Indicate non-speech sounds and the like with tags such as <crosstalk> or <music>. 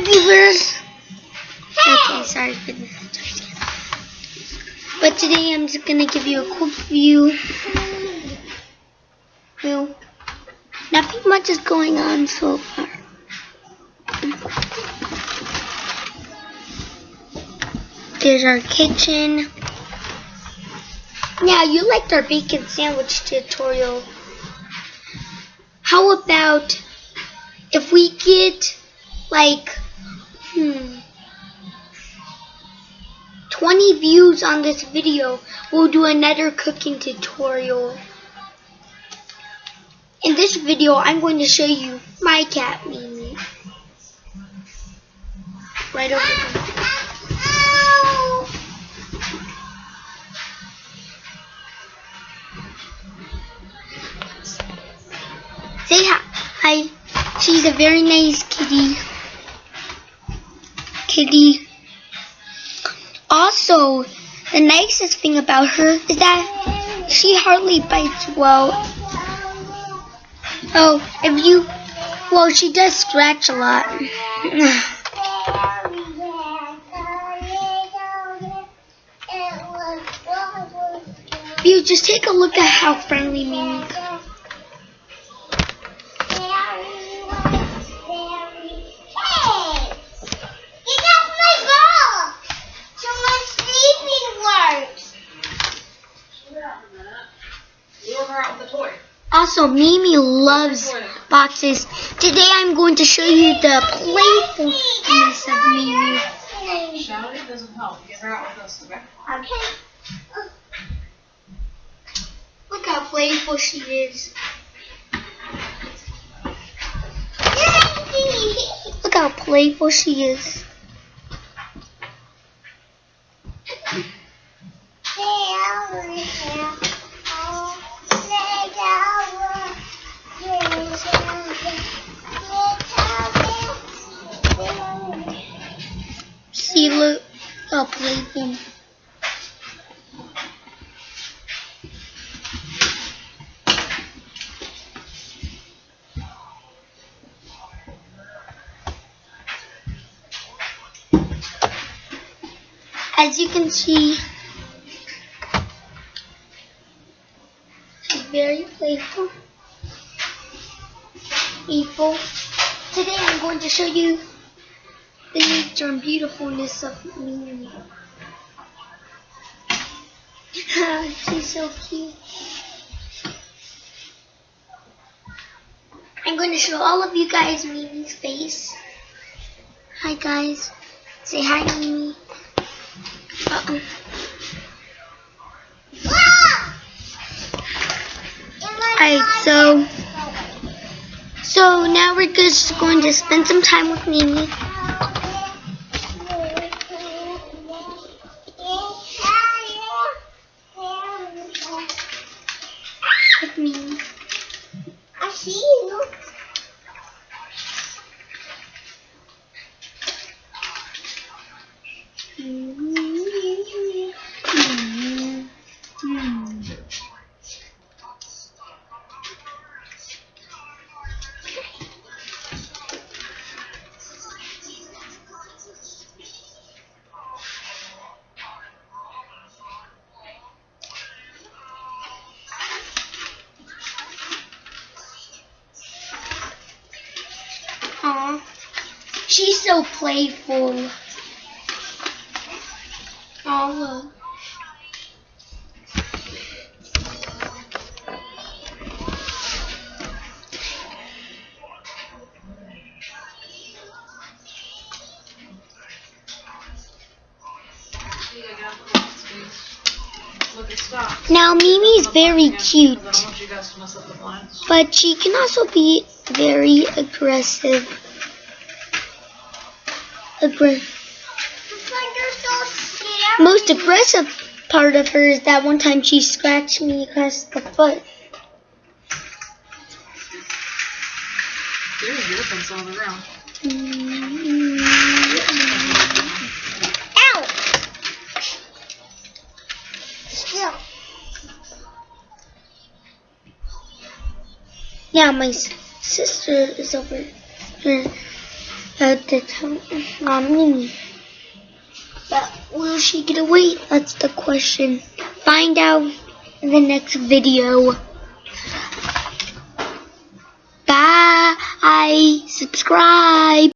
Hi, viewers. Okay, sorry for the. But today I'm just gonna give you a quick view. Well, nothing much is going on so far. There's our kitchen. Now, you liked our bacon sandwich tutorial. How about if we get like, 20 views on this video, we'll do another cooking tutorial. In this video, I'm going to show you my cat, Mimi. Right over there. Say hi. Hi. She's a very nice kitty. Kitty. Also, the nicest thing about her is that she hardly bites well. Oh, if you, well, she does scratch a lot. <laughs> you just take a look at how friendly Mimi Also, Mimi loves boxes. Today I'm going to show you the playfulness of Mimi. Shouting doesn't help. Get her out with us, okay? Okay. Look how playful she is. Look how playful she is. Look how playful. As you can see, very playful. Playful. Today I'm going to show you the nature and beautifulness of Mimi. <laughs> She's so cute. I'm going to show all of you guys Mimi's face. Hi guys. Say hi Mimi. Uh-oh. Alright, so so now we're just going to spend some time with Mimi. With Mimi. I see you. She's so playful. Aw, look. Look, it stopped. Now, Mimi's very cute, I don't want you guys to mess up the blinds. but she can also be very aggressive. Aggr- most aggressive part of her is that one time she scratched me across the foot. There's your on the ground. Ow! Still. Yeah, my s- sister is over here. Uh, that's um, Mimi. But will she get away? That's the question. Find out in the next video. Bye. Subscribe.